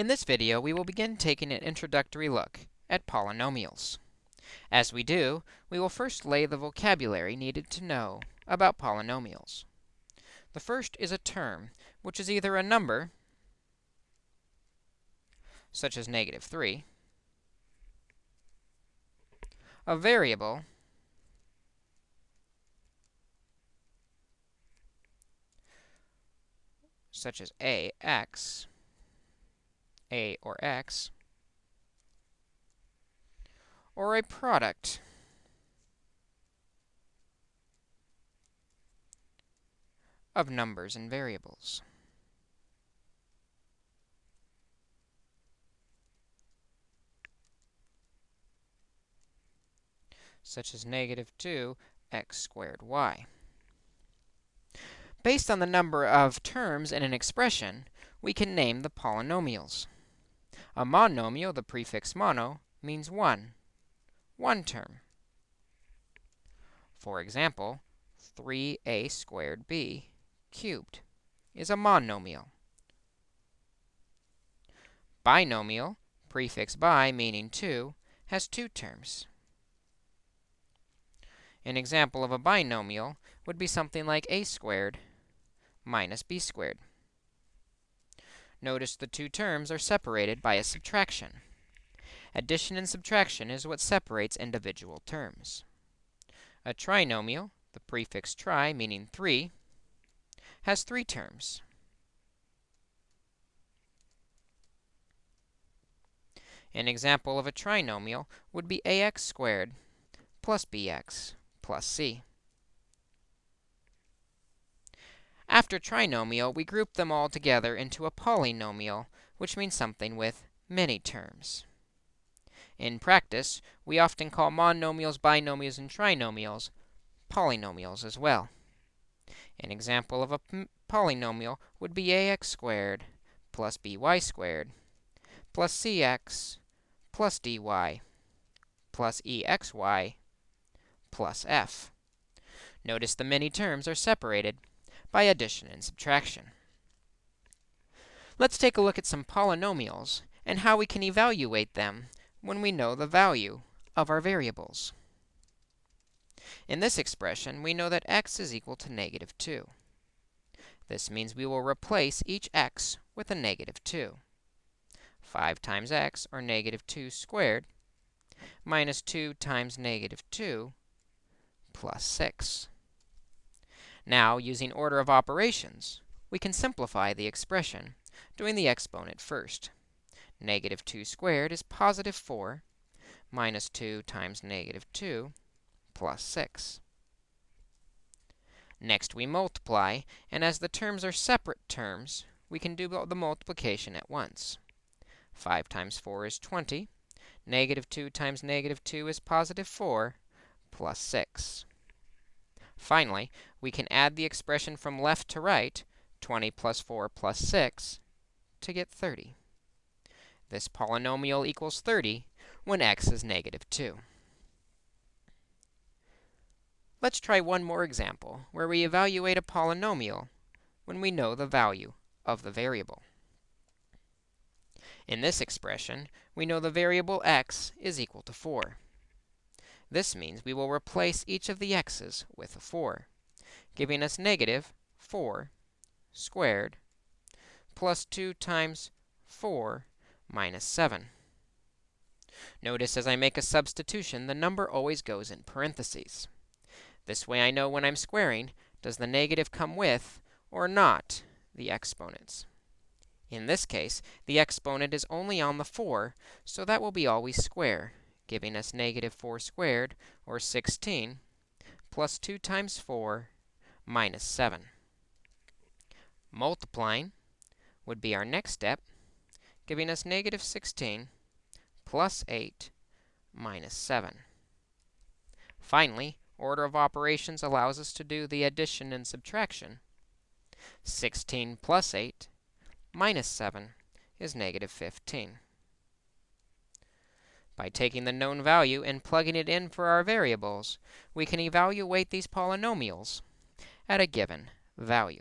In this video, we will begin taking an introductory look at polynomials. As we do, we will first lay the vocabulary needed to know about polynomials. The first is a term, which is either a number, such as negative 3, a variable, such as ax, a or x, or a product of numbers and variables. such as negative 2 x squared y. Based on the number of terms in an expression, we can name the polynomials. A monomial, the prefix mono, means one, one term. For example, 3a squared b cubed is a monomial. Binomial, prefix bi meaning two, has two terms. An example of a binomial would be something like a squared minus b squared. Notice the two terms are separated by a subtraction. Addition and subtraction is what separates individual terms. A trinomial, the prefix tri meaning 3, has three terms. An example of a trinomial would be ax squared plus bx plus c. After trinomial, we group them all together into a polynomial, which means something with many terms. In practice, we often call monomials, binomials, and trinomials polynomials as well. An example of a polynomial would be ax squared plus by squared plus cx plus dy plus exy plus f. Notice the many terms are separated by addition and subtraction. Let's take a look at some polynomials and how we can evaluate them when we know the value of our variables. In this expression, we know that x is equal to negative 2. This means we will replace each x with a negative 2. 5 times x, or negative 2 squared, minus 2 times negative 2 plus 6. Now, using order of operations, we can simplify the expression, doing the exponent first. Negative 2 squared is positive 4 minus 2 times negative 2 plus 6. Next, we multiply, and as the terms are separate terms, we can do the multiplication at once. 5 times 4 is 20. Negative 2 times negative 2 is positive 4 plus 6. Finally, we can add the expression from left to right, 20 plus 4 plus 6, to get 30. This polynomial equals 30 when x is negative 2. Let's try one more example where we evaluate a polynomial when we know the value of the variable. In this expression, we know the variable x is equal to 4. This means we will replace each of the x's with a 4, giving us negative 4 squared plus 2 times 4 minus 7. Notice as I make a substitution, the number always goes in parentheses. This way I know when I'm squaring, does the negative come with or not the exponents. In this case, the exponent is only on the 4, so that will be always square giving us negative 4 squared, or 16, plus 2 times 4 minus 7. Multiplying would be our next step, giving us negative 16 plus 8 minus 7. Finally, order of operations allows us to do the addition and subtraction. 16 plus 8 minus 7 is negative 15. By taking the known value and plugging it in for our variables, we can evaluate these polynomials at a given value.